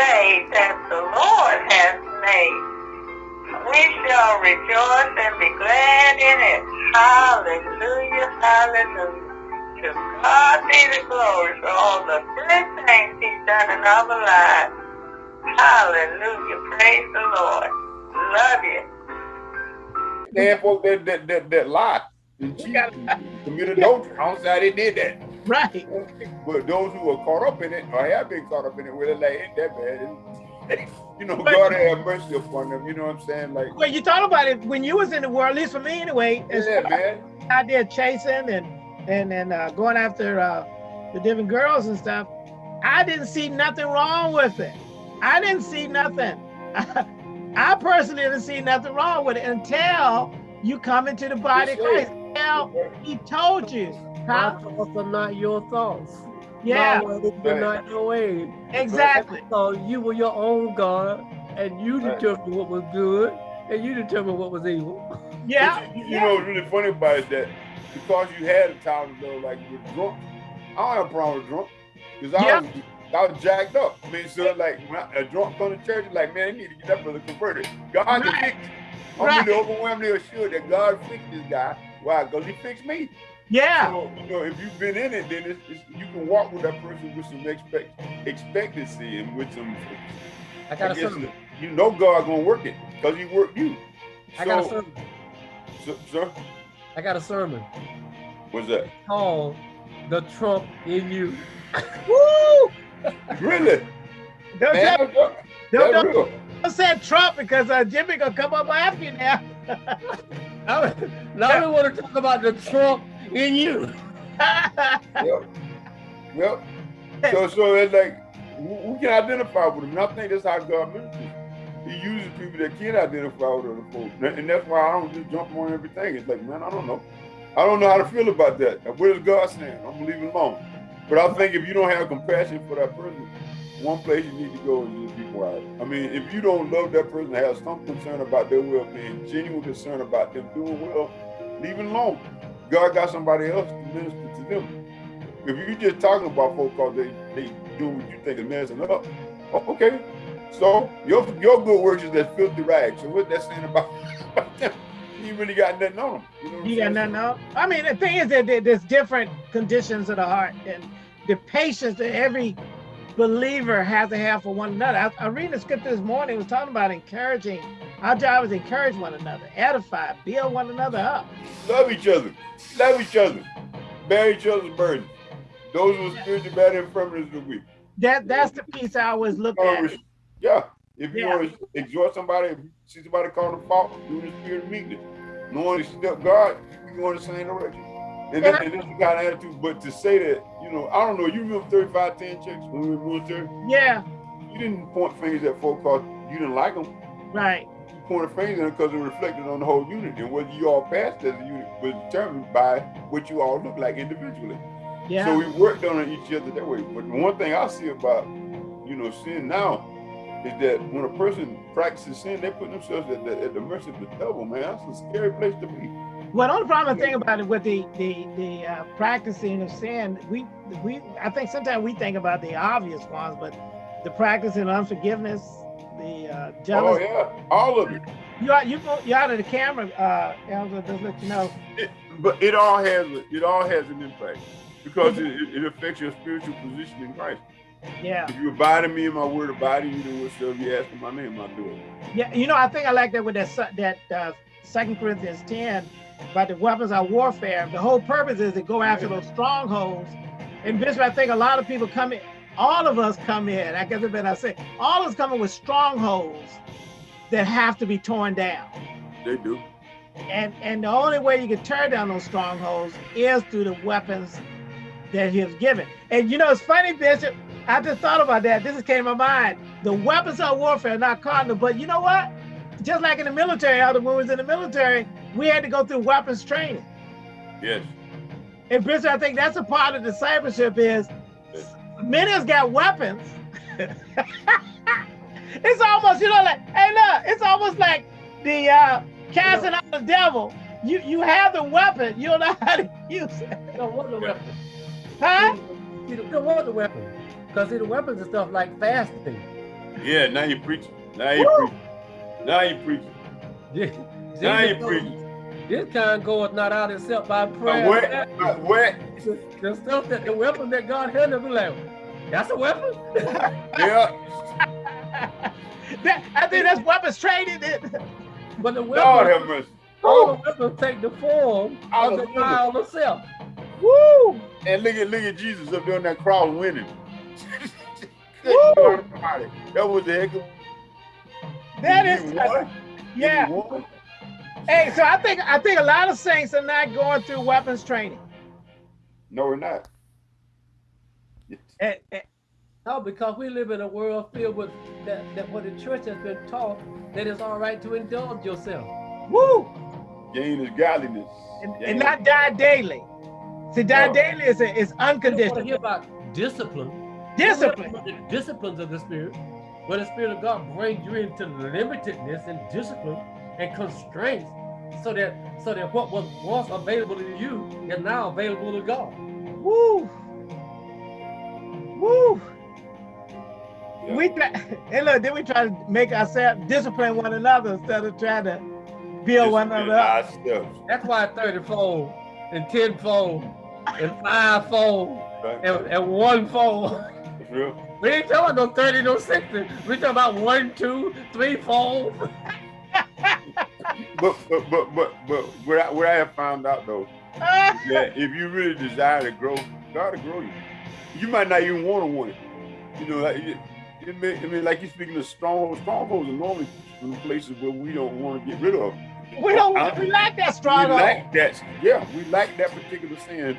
day that the Lord has made. We shall rejoice and be glad in it. Hallelujah, hallelujah. To God be the glory for all the good things he's done in our lives. Hallelujah, praise the Lord. Love you. There folks that, that, that, that lie and cheat, commit adultery. I don't say they did that. Right. But those who are caught up in it or have been caught up in it, where they're like, ain't that bad. you know, God have mercy upon them. You know what I'm saying? Like, well, you thought about it when you was in the world, at least for me anyway. Yeah, man. I did chasing and and and uh, going after uh, the different girls and stuff. I didn't see nothing wrong with it. I didn't see nothing. I personally didn't see nothing wrong with it until you come into the body of Christ. Until he told you. Huh? My thoughts are not your thoughts. Yeah. My ways are not your ways. Exactly. So you were your own God and you determined what was good and you determined what was evil. Yeah. You, you yeah. know what's really funny about it is that because you had a time though, like you were drunk, I don't have a problem with drunk. Because I Yeah. was I was jacked up. I mean, so like when I, a drunk come to church, like, man, I need to get that brother converted. God can fix. I'm Right. really overwhelmingly assured that God fixed this guy. Why? Because he fixed me. Yeah. So, you know, if you've been in it, then it's, it's, you can walk with that person with some expect, expectancy and with some. I got a guess sermon. You know God gonna work it because He worked you. I got a sermon. so, sir, I got a sermon what's that? called The Trump in You. Woo! Really? Don't, Man, tell- that's, don't, that's don't, real. don't say Trump because uh, Jimmy gonna come up after you now. Now now we want to talk about the Trump in you. Yep. Yep. So, so it's like we can identify with him. And I think that's how God ministers. He uses people that can identify with other folks, and and that's why I don't just jump on everything. It's like, man, I don't know. I don't know how to feel about that. What is God saying? I'm gonna leave it alone. But I think if you don't have compassion for that person, one place you need to go is just be quiet. I mean, if you don't love that person, have some concern about their well-being, genuine concern about them doing well, leave it alone. God got somebody else to minister to them. If you just talking about folks because they, they do what you think is messing up, oh, okay. So your your good works is that filthy rags. So what that saying about, about them? You really got nothing on them. You, know You got nothing else. I mean, the thing is that there's different conditions of the heart and the patience that every believer has to have for one another. I, I read the scripture this morning, it was talking about encouraging. Our job is encourage one another, edify, build one another up. Love each other. Love each other. Bear each other's burdens. Those who are spiritually bad infirmities of the weak. That that's the piece I always look at. Yeah. If you Yeah. want to exhort somebody, if you see somebody caught in fault, do the spirit of meekness. Knowing to step God, you go in the same direction. And, that, and that's the kind of attitude. But to say that, you know, I don't know, you remember 3510 checks when we were in the military? Yeah, You didn't point fingers at folks because you didn't like them. right. You pointed fingers at them because it reflected on the whole unit. And whether you all passed as a unit was determined by what you all look like individually. Yeah. So we worked on each other that way. But the one thing I see about, you know, sin now is that when a person practices sin, they put themselves at the, at the mercy of the devil, man. That's a scary place to be. Well, the only problem I think about it with the the the uh, practicing of sin, we we I think sometimes we think about the obvious ones, but the practicing of unforgiveness, the uh, Oh jealousy. yeah, all of it. You out you go you out of the camera, uh, Elder, just let you know. it. But it all has it all has an impact because it, it affects your spiritual position in Christ. Yeah, If you abide in me and my word abide in you, then whatsoever you ask in my name, I'll do it. yeah. You know, I think I like that with that that uh, Second Corinthians ten about the weapons of warfare. The whole purpose is to go after those strongholds. And Bishop, I think a lot of people come in. All of us come in. I guess what I say. All of us coming with strongholds that have to be torn down. They do. And and the only way you can tear down those strongholds is through the weapons that he has given. And you know, it's funny, Bishop. I just thought about that. This came to my mind. The weapons of warfare are not cardinal, but you know what? Just like in the military, how the when we was in the military, we had to go through weapons training. Yes. And Bishop, I think that's a part of discipleship is many of us got weapons. it's almost, you know, like, hey, look, it's almost like the uh, casting out the devil. You you have the weapon, you don't know how to use it. You don't want the weapon. Huh? You don't want the weapon. Because see, the weapons and stuff like fasting. Yeah, now you preach. Now you preach. Now you preach. Yeah. Now you told preaching. us, This kind goeth not out itself by prayer. But wet, but wet. The, the stuff that the weapon that God handed me like, that's a weapon. Yeah. That- I think that's weapons training. but the Lord weapon, have mercy. all the oh. weapons take the form of the Hallelujah. child of self. Woo! And look at look at Jesus up there on that cross winning. Woo! Good God Almighty. That was the heck of That He is, won. He yeah. Won. Hey, so I think I think a lot of saints are not going through weapons training. No, we're not. And, and- No, because we live in a world filled with that, that what the church has been taught that it's all right to indulge yourself. woo! Gain is godliness. And, and not die daily. See, die No. daily is, is You don't want to unconditional. hear about discipline. Discipline. The disciplines of the spirit, where the spirit of God brings you into limitedness and discipline and constraints, so that so that what was once available to you is now available to God. Woo! Woo! Yeah. We try, and look, then we try to make ourselves discipline one another instead of trying to build one another up. That's why 30 fold and 10 fold and 5 fold right? and, and 1 fold. That's real. We ain't talking about no 30, no 60. We talking about 1, 2, 3 fold. But but but but but what I, what I have found out though, that if you really desire to grow, God will grow you. You might not even want to want it. You know, like, it, it may, I mean, like you're speaking of strongholds. Strongholds are normally from places where we don't want to get rid of. we don't I- we like that stronghold. We like that. Yeah, we like that particular sin.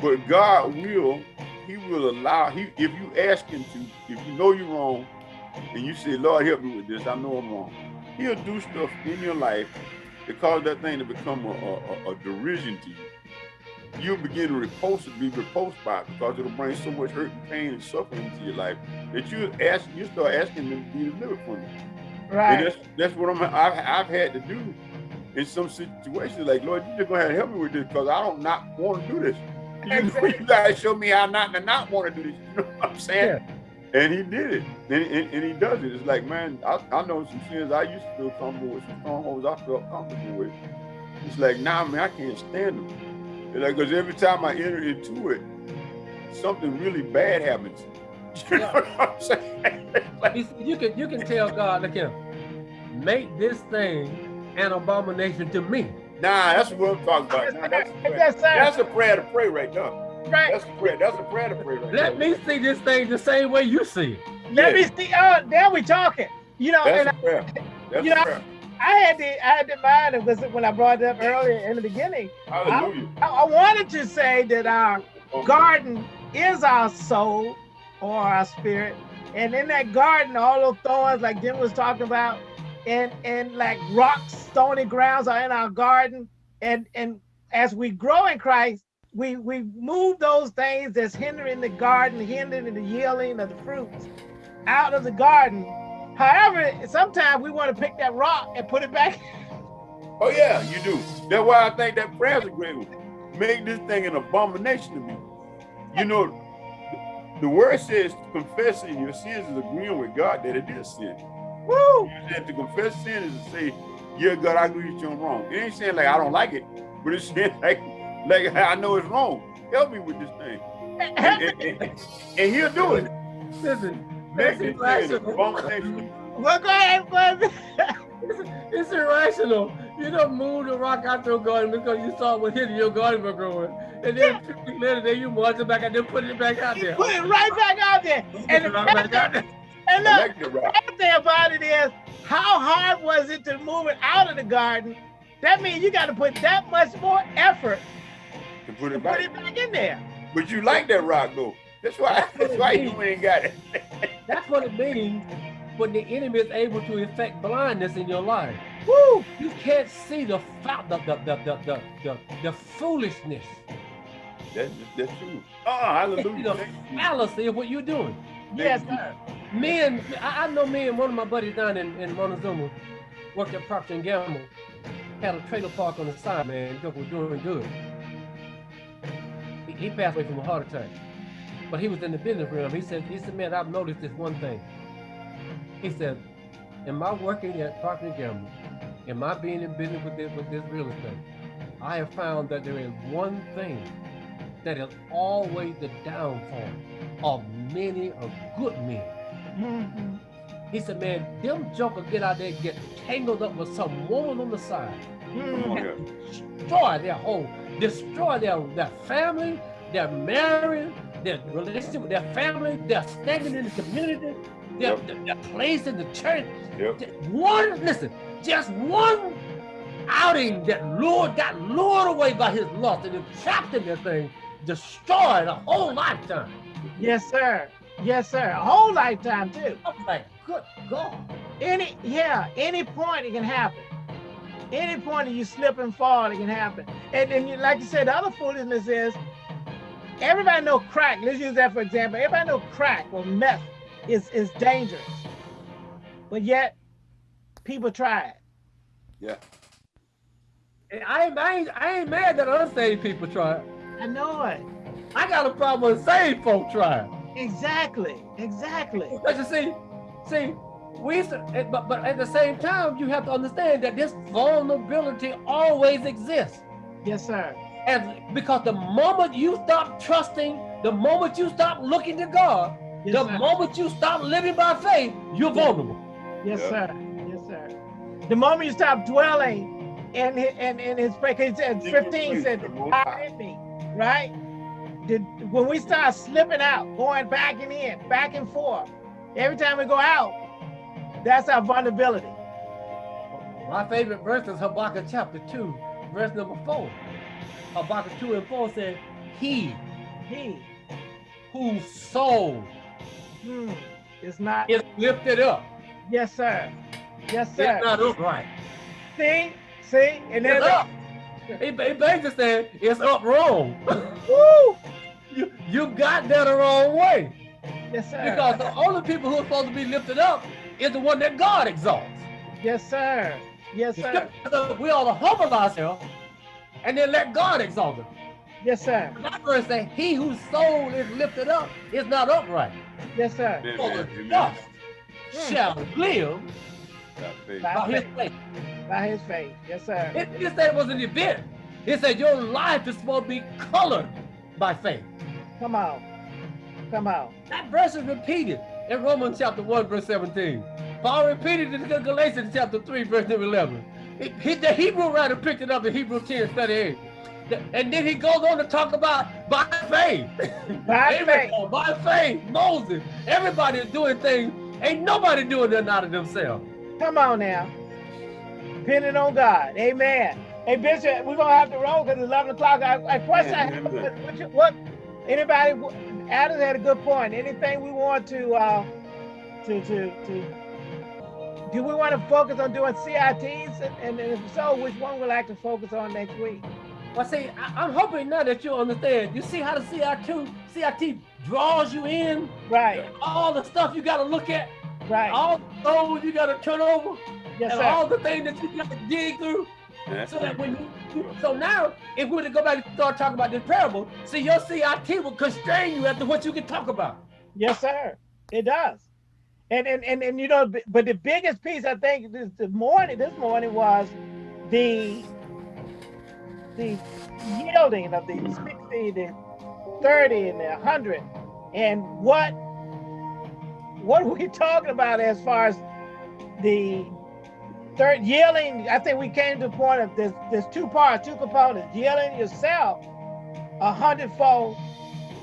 But God will, He will allow. He if you ask Him to, if you know you're wrong, and you say, Lord, help me with this. I know I'm wrong. He'll do stuff in your life that cause that thing to become a, a, a- derision to you. You'll begin to repulse it, be repulsed by it because it'll bring so much hurt and pain and suffering into your life that you ask, you start asking them to be delivered from it. And Right. that's that's what I'm I've, I've had to do in some situations. Like Lord, you just gonna have to help me with this because I don't not want to do this. You, know, you gotta show me how not to not want to do this. You know what I'm saying? And he did it, and, and, and he does it. It's like, man, I, I know some sins I used to feel comfortable with, some strongholds I felt comfortable with. It's like, nah, man, I can't stand them. It's like, because every time I enter into it, something really bad happens. You know what I'm saying? Like, You, see, you can you can tell God, look here, make this thing an abomination to me. Nah, that's what I'm talking about. Nah, that's, a prayer. That's a prayer to pray right now. Right. That's a prayer. That's a prayer to pray right Let now. me see this thing the same way you see it. Let Yeah. me see. Uh, oh, now we talking. You know, and That's a prayer. That's You a know, prayer. I had the I had the mind of this when I brought it up earlier in the beginning. Hallelujah. I, I wanted to say that our Oh, garden is our soul or our spirit. And in that garden, all those thorns, like Jim was talking about, and and like rocks, stony grounds are in our garden. And and as we grow in Christ, we we move those things that's hindering the garden, hindering the yielding of the fruits out of the garden. However, sometimes we want to pick that rock and put it back. Oh yeah, you do. That's why I think that prayer's a great one. Make this thing an abomination to me. You know, the, word says confessing your sins is agreeing with God that it is sin. Woo! You said to confess sin is to say, yeah, God, I agree with you I'm wrong. It ain't saying like I don't like it, but it's saying like, like I know it's wrong. Help me with this thing. And, and- and- and he'll do it. Listen, Make that's this thing an irrational. Well, go ahead, ahead. It's, it's irrational. You don't move the rock out your garden because you saw what hitting your garden was growing. And then two weeks later, then you march it back and then put it back out there. Put it right back out there. And, back out there. and look, the thing about it is, how hard was it to move it out of the garden? That means you got to put that much more effort To put it put back. it back in there. But you like that rock though. That's why that's why you ain't got it. That's what it means when the enemy is able to effect blindness in your life. Woo! You can't see the the, the, the, the, the, the, the foolishness, That's that's true. Oh, hallelujah. You. fallacy of what you're doing. Yes, sir. Men, I, I know me and one of my buddies down in, in Montezuma worked at Procter and Gamble, had a trailer park on the side, man, because we're doing good. He, he passed away from a heart attack. But he was in the business realm. He said, he said, man, I've noticed this one thing. He said, in my working at Procter Gamble, in my being in business with this, with this real estate, I have found that there is one thing that is always the downfall of many of good men. Mm-hmm. He said, man, them jokers get out there and get tangled up with some woman on the side. Mm-hmm. and destroy their whole, destroy their, their family, their marriage, their relationship with their family, their standing in the community, their, Yep. their, their place in the church. Yep. Just One, listen, just one outing that lured, got lured away by his lust and trapped in that thing, destroyed a whole lifetime. Yes, sir. Yes, sir. A whole lifetime too. Oh, I'm like, good God. Any, yeah, any point it can happen. Any point that you slip and fall, it can happen. And then, you, like you said, the other foolishness is everybody know crack. Let's use that for example. Everybody know crack or meth is is dangerous, but yet people try it. Yeah. And I ain't, I ain't, I ain't mad that unsaved people try it. I know it. I got a problem with saved folk try it. Exactly. Exactly. But you see, see, we used to, eh, but but at the same time, you have to understand that this vulnerability always exists. Yes, sir. And because the moment you stop trusting, the moment you stop looking to God, Yes, the sir. moment you stop living by faith, you're vulnerable. Yes, Yeah. sir. Yes, sir. The moment you stop dwelling in his, in, in his prayer, 'cause he said, 15 said, the Most "Hide me, right? Did, when we start slipping out, going back and in, back and forth, every time we go out, that's our vulnerability. My favorite verse is Habakkuk chapter 2, verse number 4. Habakkuk 2 and 4 said, He He whose soul hmm, is not, is lifted up yes, sir. Yes, sir. not upright. See, see, and then It's up. He, he basically said it's up wrong. woo, you, you got that the wrong way. yes, sir. Because the only people who are supposed to be lifted up is the one that God exalts. yes, sir. Yes, sir. scripture we ought to humble ourselves and then let God exalt us. Yes, sir. That verse says, He whose soul is lifted up is not upright. Yes, sir. Amen, For the amen. just Hmm. shall live Got faith. By by his faith. faith. By his faith. Yes, sir. It didn't say it was an event. It said your life is supposed to be colored by faith. Come on. Come on. That verse is repeated in Romans chapter 1, verse 17. Paul repeated it in Galatians chapter 3, verse number 11. He, he- the Hebrew writer picked it up in Hebrew 10, 38. And then he goes on to talk about by faith. By faith. By faith, Moses. Everybody is doing things. Ain't nobody doing nothing out of themselves. Come on now. Depending on God. Amen. Hey, Bishop, we're going to have to roll because it's 11 o'clock. I, I question I have, what, what, you- what, anybody, Adam had a good point. Anything we want to, uh, to, to, to, do we want to focus on doing CITs? And, and if so, which one would like to focus on next week? Well, see, I, I'm hoping now that you understand. You see how the CIT, CIT draws you in? Right, All the stuff you got to look at, right. all the stones you got to turn over, Yes, and sir. all the things that you got to dig through. So that when you, so now, if we were to go back and start talking about this parable, see, your CIT will constrain you after what you can talk about. Yes, sir. It does. And and and, and you know, but the biggest piece I think this the morning this morning was the the yielding of the 60, the 30, and the 100. And what what we talking about as far as the third yielding? I think we came to the point of there's there's two parts, two components, yielding yourself a hundredfold,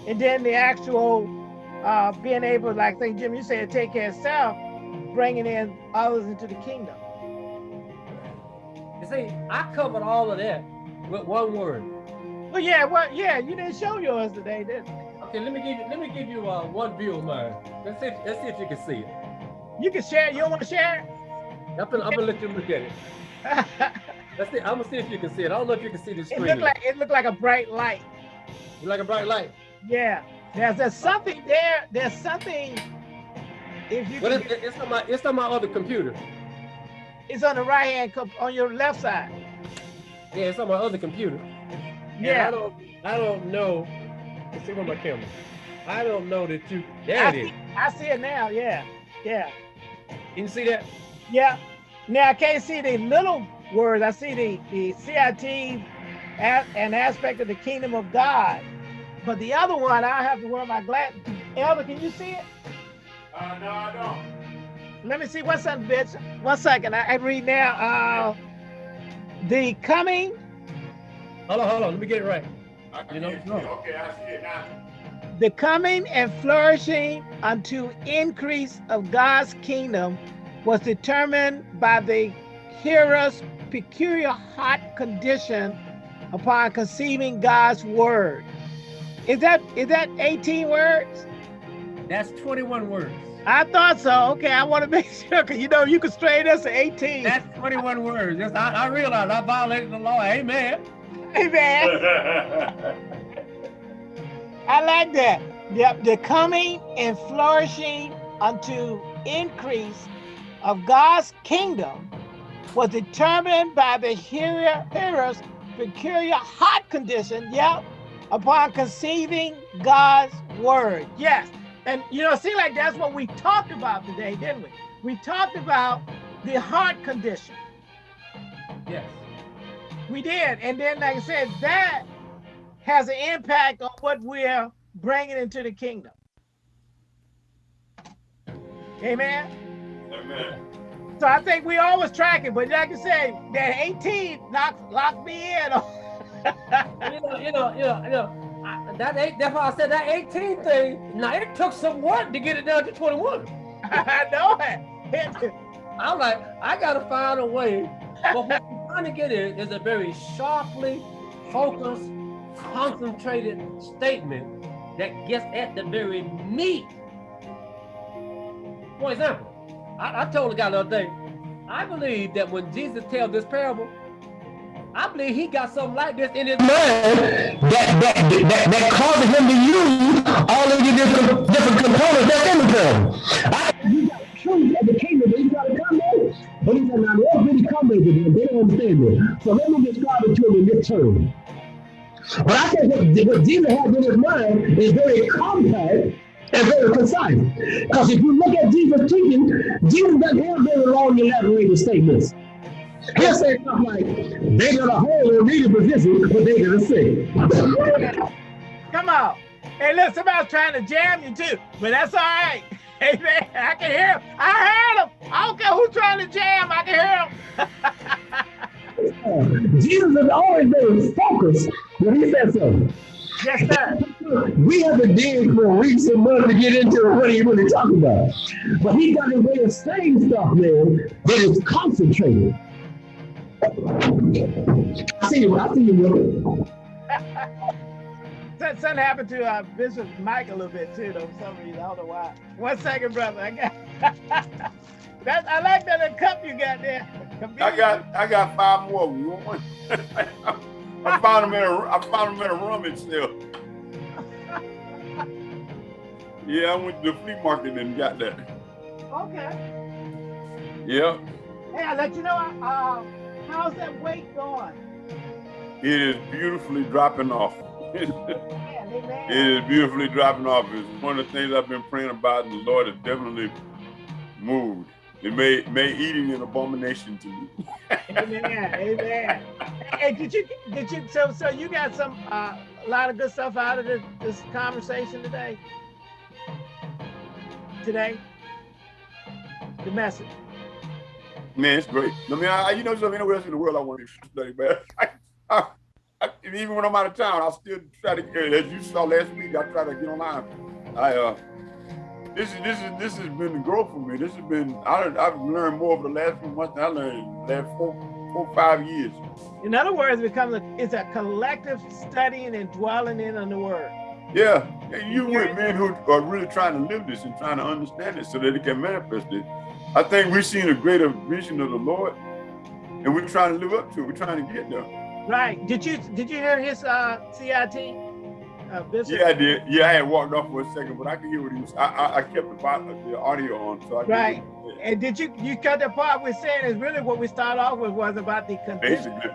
and then the actual uh, being able, like I think Jim, you said, take care of self, bringing in others into the kingdom. You see, I covered all of that with one word. Well, yeah, well, yeah, you didn't show yours today, did you? Okay, let me give you let me give you uh, one view of mine. Let's see if, let's see if you can see it. You can share. You don't want to share? I'm gonna, I'm let you look at it. Let's see. I'm gonna see if you can see it. I don't know if you can see the screen. It looked like it looked like a bright light. You like a bright light. Yeah, there's there's something there. There's something. If you But can, it's, it's on my it's on my other computer. it's on the right hand, on your left side. Yeah, it's on my other computer. And I Yeah, don't I don't know. Let's see where my camera. I don't know that you. There I it is. see, I see it now. Yeah, yeah. You see that? Yeah. Now I can't see the little words. I see the, the CIT an aspect of the kingdom of God. But the other one, I have to wear my glasses. Elder, can you see it? Uh, no, I don't. Let me see. What's that, bitch? One second. I, I read now. Uh, the coming. Hold on, hold on. Let me get it right. You know, no. Okay, I see it now. the coming and flourishing unto increase of God's kingdom was determined by the hearer's peculiar hot condition upon conceiving God's word. Is that is that 18 words? That's 21 words. I thought so. Okay, I want to make sure because you know you can straighten us to 18. That's 21 words. Yes, I, I realize I violated the law. Amen. Amen. I like that. Yep, the coming and flourishing unto increase of God's kingdom was determined by the hearer, hearer's peculiar heart condition, yep, upon conceiving God's word. Yes. And you know, it seems like that's what we talked about today, didn't we? We talked about the heart condition. Yes. We did. And then, like I said, that has an impact on what we're bringing into the kingdom. Amen. Amen. So I think we always tracking, but like I said, that 18 locked, locked me in. you know, you know, you know, you know I, that eight, that's why I said that 18 thing. Now it took some work to get it down to 21. I know it. I'm like, I gotta find a way. But what I'm trying to get is, is a very sharply focused, concentrated statement that gets at the very meat. For example, I, I told the guy the other day, I believe that when Jesus tells this parable, I believe he got something like this in his mind that that that, that causes him to use all of the different different components that's in the parable. I, you got truth of the kingdom that he's got to come in. But he said, now they really come into them. They don't understand it. So let me describe it to them in this term. But I think what, what Jesus has in his mind is very compact and very concise. Because if you look at Jesus teaching, Jesus doesn't have very long elaborated statements. He'll say stuff like, they got a whole and read position, but they got a sick. Come on. Hey, look, somebody's trying to jam you too, but that's all right. Hey, man, I can hear him. I heard him. I don't care who's trying to jam, I can hear him. Jesus is always very focused when he says something. Yes, sir. We have to dig for weeks and months to get into what he really talking about. But he got a way of saying stuff, man, that is concentrated. I see you, I see you, brother. Something something happened to uh, Bishop Mike a little bit too, though, for some reason. I don't know why. One second, brother. I got that. I like that little cup you got there. I got I got five more. You want one? I found them in a I found them in a rummage sale. Yeah, I went to the flea market and got that. Okay. Yeah, Hey, I let you know. Uh, how's that weight going? it is beautifully dropping off. it Man, amen. is beautifully dropping off. It's one of the things I've been praying about, and the Lord has definitely moved. It made made eating an abomination to me. Amen. Amen. Hey, did you did you so so you got some uh, a lot of good stuff out of this, this conversation today? Today, the message. Man, it's great. I mean, I, you know, something anywhere else in the world I want to study, man. I, I, I, even when I'm out of town, I still try to get. As you saw last week, I try to get online. I uh, this is this is this has been the growth for me. This has been I, I've learned more over the last few months than I learned the last four four five years. In other words, becomes a, it's a collective studying and dwelling in on the word. Yeah, and you with men who are really trying to live this and trying to understand it so that it can manifest it. I think we're seeing a greater vision of the Lord, and we're trying to live up to it. We're trying to get there. Right. Did you did you hear his uh, CIT? Bishop? Yeah, I did. Yeah, I had walked off for a second, but I could hear what he was. I I, I kept the, the audio on, so I Right. And did you you cut the part we're saying is really what we start off with was about the condition. Basically,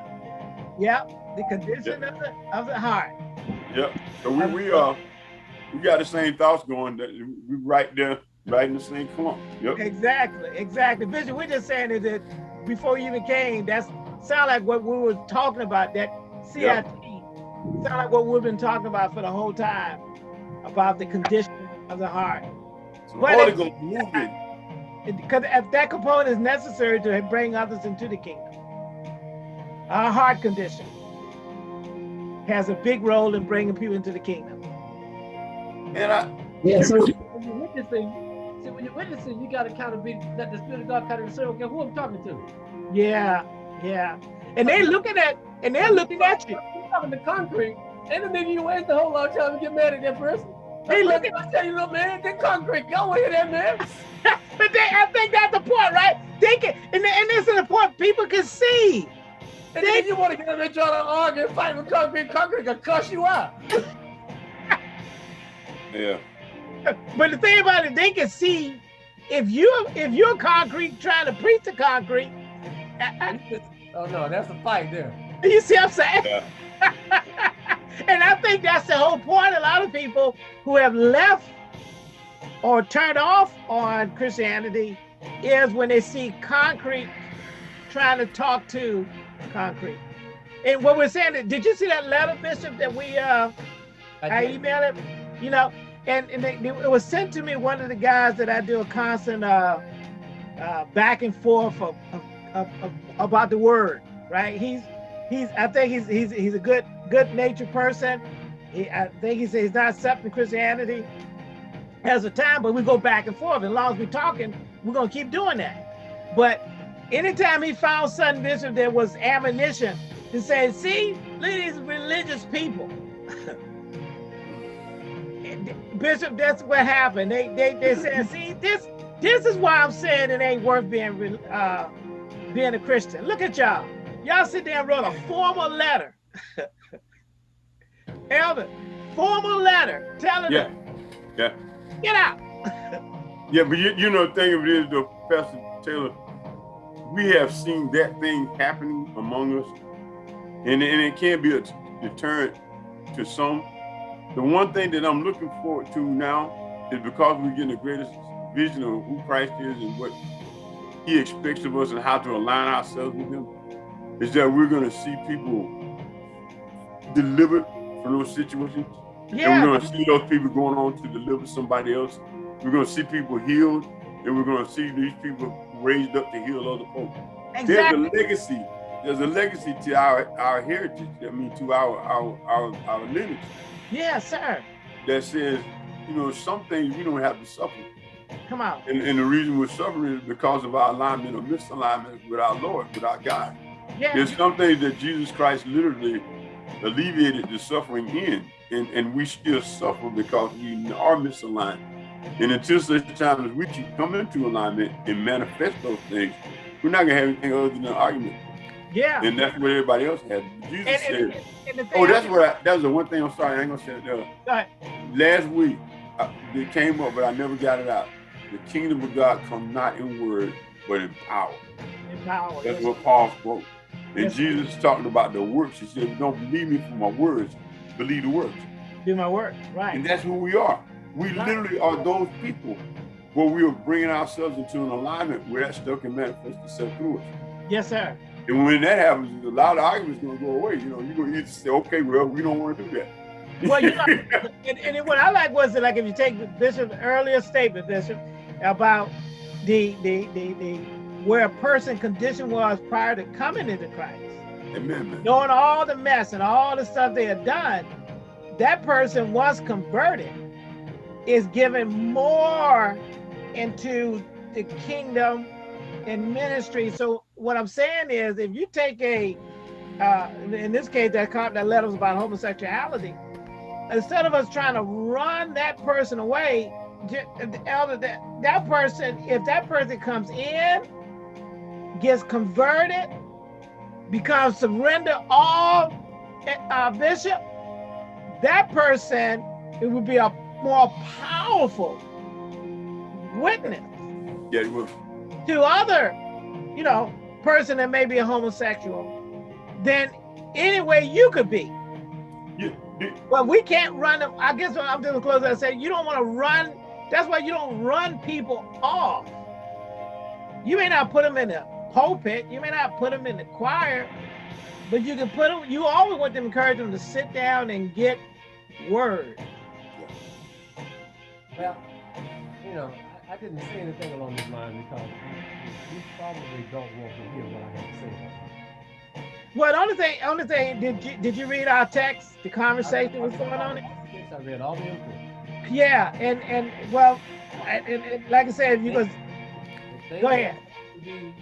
Yep, the condition of the of the heart. yep. So we we uh we got the same thoughts going. That we right there right in the same clump. Yep. Exactly, exactly. Bishop, we're just saying is that before you even came, that's sound like what we were talking about, that CIT Yep. Sound like what we've been talking about for the whole time, about the condition of the heart. So Well, Holy it- Ghost moving. Because if that component is necessary to bring others into the kingdom. Our heart condition has a big role in bringing people into the kingdom. And I, Yeah, so When you're witnessing, see, when you're witnessing, you got to kind of be, let the Spirit of God kind of say, okay, who I'm talking to? Yeah, yeah. And they're looking at and they're looking at you. You're talking to concrete. Ain't no nigga you waste a whole lot of time to get mad at that person. Hey, look at- I tell you, little man, that concrete, go with that man. But they, I think that's the point, right? They can, and, and this is the point. People can see. And then you want to get up there trying to argue and fight with concrete, concrete can cuss you out. yeah. But the thing about it, they can see if you if you're concrete trying to preach to concrete. uh, Oh no, that's a fight there. You see what I'm saying? Yeah. and I think that's the whole point. A lot of people who have left or turned off on Christianity is when they see concrete trying to talk to concrete. And what we're saying, did you see that letter, Bishop, that we uh I did. emailed it, you know, and, and they, it was sent to me. One of the guys that I do a constant uh, uh, back and forth of, of, of, of- about the word, right? He's he's I think he's he's he's a good good natured person. He, I think he's he's not accepting Christianity as a time, but we go back and forth. As long as we're talking, we're gonna keep doing that. But anytime he found something, Bishop, there was ammunition to say, see, look at these religious people. Bishop, that's what happened. They they they said, see, this this is why I'm saying it ain't worth being uh, being a Christian. Look at y'all. Y'all sit there and wrote a formal letter. Elder, formal letter telling Yeah. them, Yeah. get out. Yeah, but you, you know, the thing of it is, though, Pastor Taylor, we have seen that thing happening among us, and, and it can be a deterrent to some. The one thing that I'm looking forward to now is because we're getting the greatest vision of who Christ is and what He expects of us and how to align ourselves with Him, is that we're going to see people delivered from those situations. And we're going to see those people going on to deliver somebody else. We're going to see people healed, and we're going to see these people raised up to heal other folks. exactly. There's a legacy. There's a legacy to our our heritage. I mean, to our our our, our lineage Yeah, sir. that says, you know, some things we don't have to suffer. Come on. And, and the reason we're suffering is because of our alignment or misalignment with our Lord, with our God. Yeah. There's some things that Jesus Christ literally alleviated the suffering in, and, and we still suffer because we are misaligned. And until such time as we keep coming into alignment and manifest those things, we're not gonna have anything other than an argument. Yeah. And that's what everybody else has. Jesus And, said, and, "Oh, that's what I, that was the one thing. I'm sorry, I ain't gonna say it. Uh, last week I, it came up, but I never got it out. The kingdom of God come not in word, but in power. In power, That's yes. what Paul spoke. And Yes. Jesus is talking about the works. He said, Don't believe me for my words, believe the works. Do my work. Right. And that's who we are. We Right. literally are those people where we are bringing ourselves into an alignment where that stuff can manifest itself through us. Yes, sir. And when that happens, a lot of arguments going to go away. You know, you're going to either say, okay, well, we don't want to do that. Well, you know, and, and what I like was that, like, if you take Bishop's earlier statement, Bishop, about the, the, the, the, where a person condition was prior to coming into Christ, Amen, knowing all the mess and all the stuff they had done, that person once converted is given more into the kingdom and ministry. So what I'm saying is, if you take a, uh, in this case, that con- that letter was about homosexuality. Instead of us trying to run that person away, the elder that that person, if that person comes in, gets converted, becomes surrender all, uh, bishop, that person it would be a more powerful witness Yeah, it was. to other, you know, person that may be a homosexual than any way you could be. You, you, Well, we can't run them. I guess what I'm doing close. I said you don't want to run That's why you don't run people off. You may not put them in the pulpit, you may not put them in the choir, but you can put them, you always want to encourage them to sit down and get word. Well, you know, I, I didn't say anything along this line because you, you probably don't want to hear what I have to say. Well, the only thing, only thing, did you did you read our text? The conversation was going on it. I read all the input. Yeah, and and well, and, and, and like I said, you was go ahead. be,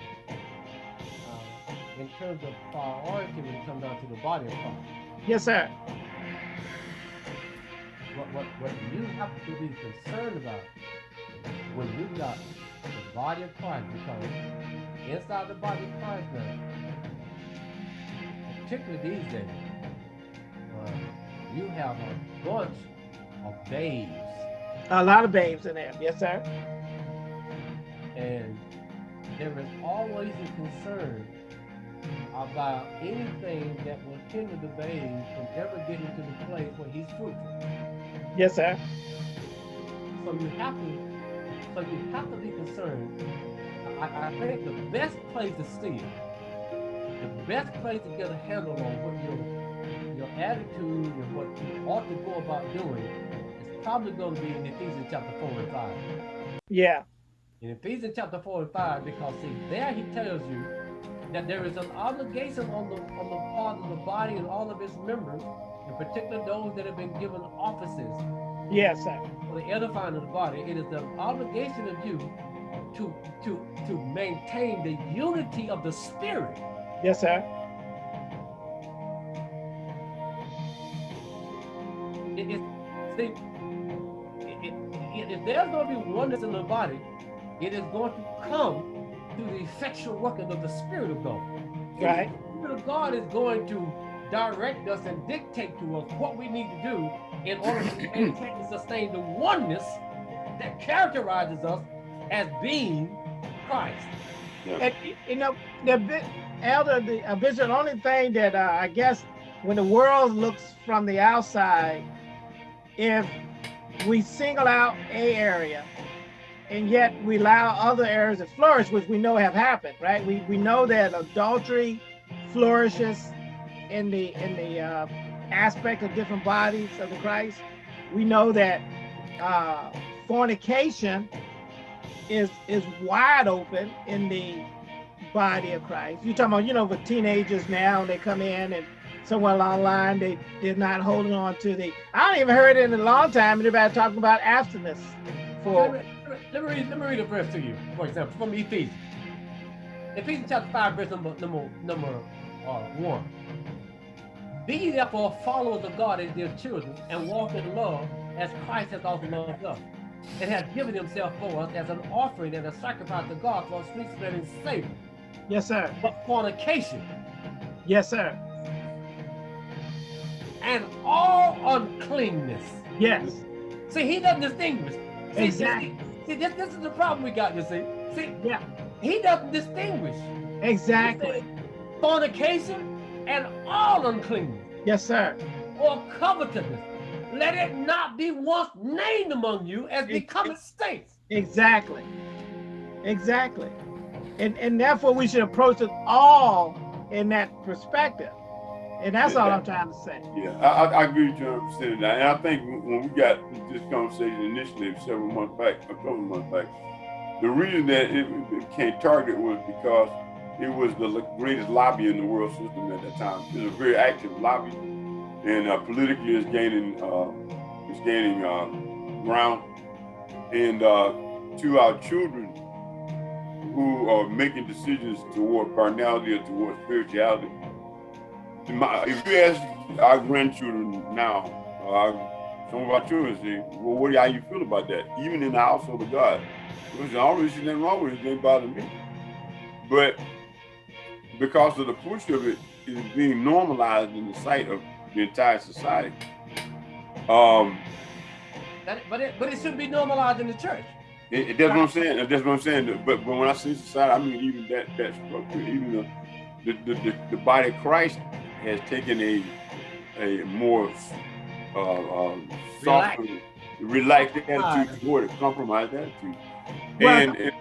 in terms of priority when it comes down to the body of Christ. Yes, sir. What, what, what you have to be concerned about when you got the body of Christ, because inside the body of Christ now, particularly these days, uh, you have a bunch of babes A lot of babes in there. Yes, sir. and there is always a concern about anything that will hinder the babe from ever getting to the place where he's fruitful. Yes, sir. So you have to, so you have to be concerned. I, I think the best place to see it, the best place to get a handle on what your your attitude and what you ought to go about doing is probably going to be in Ephesians chapter four and five. Yeah. In Ephesians chapter 4 and 5, because see, there he tells you that there is an obligation on the on the part of the body and all of its members, in particular those that have been given offices Yes, sir. for the edifying of the body. It is the obligation of you to to to maintain the unity of the spirit. Yes, sir. It see, it, it, it- if there's going to be oneness in the body, it is going to come through the effectual working of the Spirit of God. Right. The Spirit of God is going to direct us and dictate to us what we need to do in order to maintain and sustain the oneness that characterizes us as being Christ. And, you know, the bi- elder, the uh, bishop, the only thing that uh, I guess when the world looks from the outside, if we single out a area and yet we allow other areas to flourish, which we know have happened, right? We, we know that adultery flourishes in the in the uh, aspect of different bodies of the Christ. We know that uh, fornication is is wide open in the body of Christ. You talking about, you know, with teenagers now, they come in and somewhere along the line they they're not holding on to the. I don't even heard it in a long time. Anybody talking about abstinence for let me read, let me read a verse to you, for example, from Ephesians. Ephesians chapter 5, verse number number number uh, one. Be therefore followers of God as dear children, and walk in love as Christ has also loved us, and has given himself for us as an offering and a sacrifice to God for a sweet smelling savor. yes, sir. But fornication Yes, sir. and all uncleanness. Yes. See, he doesn't distinguish. See, Exactly. See, this, this is the problem we got, you see. See, Yeah. he doesn't distinguish. Exactly. fornication and all uncleanness Yes, sir. or covetousness. Let it not be once named among you as becometh saints. Exactly. Exactly. And and therefore we should approach it all in that perspective. And that's all I'm trying to say. Yeah, I, I, agree with you 100 percent of that. And I think when we got this conversation initially several months back, a couple of months back, the reason that it, became target was because it was the greatest lobby in the world system at that time. It was a very active lobby, and uh, politically it's gaining uh, it's gaining uh, ground. And uh, to our children who are making decisions toward carnality or toward spirituality, my, if you ask our grandchildren now, uh, some of our children say, well, what, how you feel about that? Even in the household of God. Well, I don't really see nothing wrong with it. It didn't bother me. But because of the push of it is being normalized in the sight of the entire society, um, That- but it but it should be normalized in the church. it, it- that's what I'm saying. That's what I'm saying. But, but when I say society, I mean even that that structure, even the the, the, the, the body of Christ has taken a a more uh, um, softer, Relaxed. relaxed attitude toward it, compromised attitude. Well, And, and